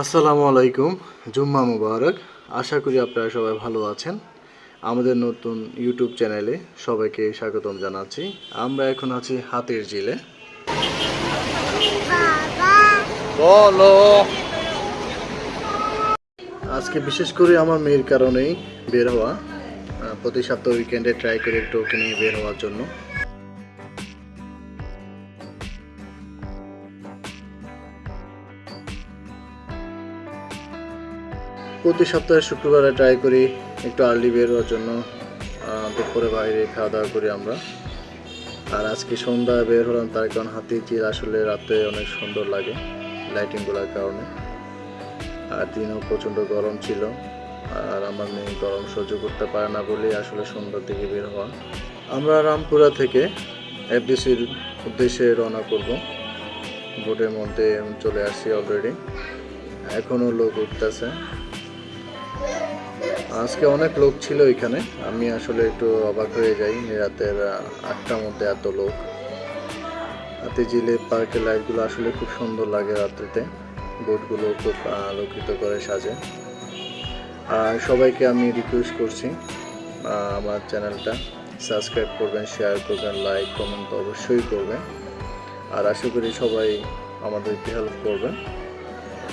আসসালামু আলাইকুম, জুম্মা মুবারক। আশা করি আপনারা সবাই ভালো আছেন। আমাদের নতুন ইউটিউব চ্যানেলে সবাইকে স্বাগতম জানাচ্ছি। আমরা এখন আছি হাতের জিলে বলো। আজকে বিশেষ করে আমার মেয়ের কারণেই বের হওয়া প্রতি সপ্তাহ উইকেন্ডে ট্রাই করে একটু ওকে নিয়ে বের হওয়ার জন্য। প্রতি সপ্তাহে শুক্রবারে ট্রাই করি একটু আর্লি বের হওয়ার জন্য দুপুরে বাইরে খাওয়া দাওয়া করি আমরা। আর আজকে সন্ধ্যা বের হলাম, তার কারণ হাতি চিল আসলে রাতে অনেক সুন্দর লাগে লাইটিংগুলোর কারণে। আর দিনও প্রচণ্ড গরম ছিল, আর আমার মেয়ে গরম সহ্য করতে পারে না বলেই আসলে সন্ধ্যার দিকে বের হওয়া। আমরা রামপুরা থেকে এফডিসির উদ্দেশ্যে রওনা করব। বোটের মধ্যে চলে আসছি অলরেডি এখনও লোক উঠতেছে। আজকে অনেক লোক ছিল এখানে। আমি আসলে একটু অবাক হয়ে যাই রাতের আটটার মধ্যে এত লোক। হাতে জিলে পার্কের লাইটগুলো আসলে খুব সুন্দর লাগে রাত্রিতে। বোটগুলো খুব আলোকিত করে সাজে। আর সবাইকে আমি রিকোয়েস্ট করছি আমার চ্যানেলটা। সাবস্ক্রাইব করবেন শেয়ার করবেন লাইক কমেন্ট অবশ্যই করবেন। আর আশা করি সবাই আমাদেরকে হেল্প করবেন।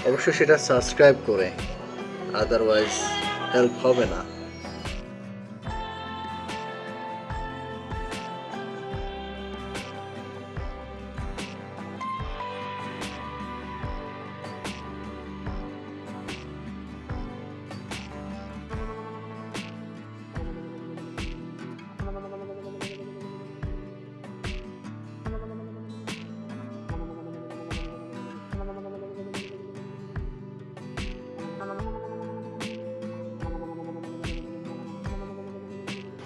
অবশ্যই সেটা সাবস্ক্রাইব করে। আদারওয়াইজ হেল্প হবে না।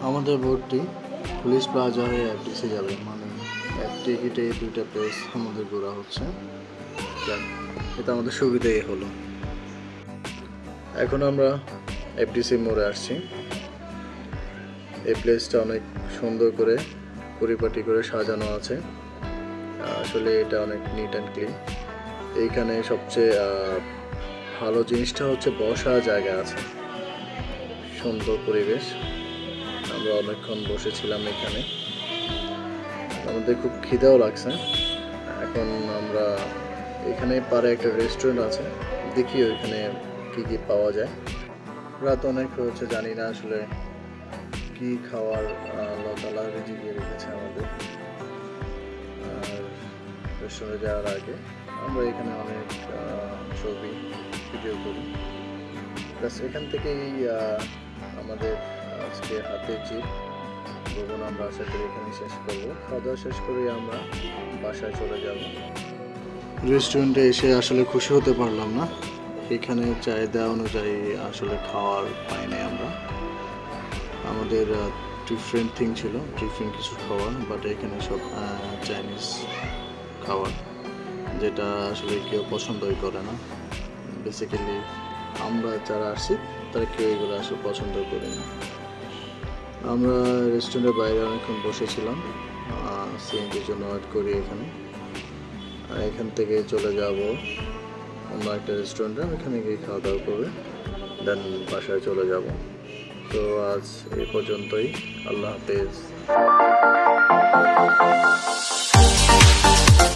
আমাদের বোর্ডটি পুলিশ প্লাজা হয়ে এফডিসি যাবে মানে এক টিকিটে দুইটা প্লেস আমাদের ঘোরা হচ্ছে। এটা আমাদের সুবিধাই হলো। এখন আমরা এফডিসি মোড়ে আসছি। এই প্লেসটা অনেক সুন্দর করে পরিপাটি করে সাজানো আছে। আসলে এটা অনেক নিট অ্যান্ড ক্লিন এইখানে সবচেয়ে ভালো জিনিসটা হচ্ছে বসা জায়গা আছে। সুন্দর পরিবেশ। আমরা অনেকক্ষণ বসেছিলাম এখানে। আমাদের খুব খিদেও লাগছে। এখন আমরা এখানে পারে একটা রেস্টুরেন্ট আছে। দেখি ওইখানে কি কি পাওয়া যায়। রাত অনেক হয়েছে, জানি না আসলে কি খাওয়ার লতালা রেজিগিয়ে রেখেছে আমাদের। আর রেস্টুরেন্টে যাওয়ার আগে আমরা এখানে অনেক ছবি ভিডিও করি। প্লাস এখান থেকেই আমাদের আজকে হাতে চিপ ভ্রমণ আমরা আশা করি এখানে শেষ করব। খাওয়া দাওয়া শেষ করে আমরা বাসায় চলে যাব। রেস্টুরেন্টে এসে আসলে খুশি হতে পারলাম না। এখানে চাহিদা অনুযায়ী আসলে খাওয়ার পাই নাই আমরা। আমাদের ডিফারেন্ট থিং ছিল ডিফারেন্ট কিছু খাওয়ার বাট এখানে সব চাইনিজ খাবার যেটা আসলে কেউ পছন্দই করে না। বেসিক্যালি আমরা যারা আসছি, তারা কেউ এগুলো আসলে পছন্দ করি না আমরা রেস্টুরেন্টের বাইরে অনেকক্ষণ বসেছিলাম সিএনজির জন্য ওয়েট করি এখানে। আর এখান থেকে চলে যাব অন্য একটা রেস্টুরেন্টে এখানে গিয়ে খাওয়া দাওয়া করে দেন বাসায় চলে যাব। তো আজ এ পর্যন্তই, আল্লাহ হাফেজ।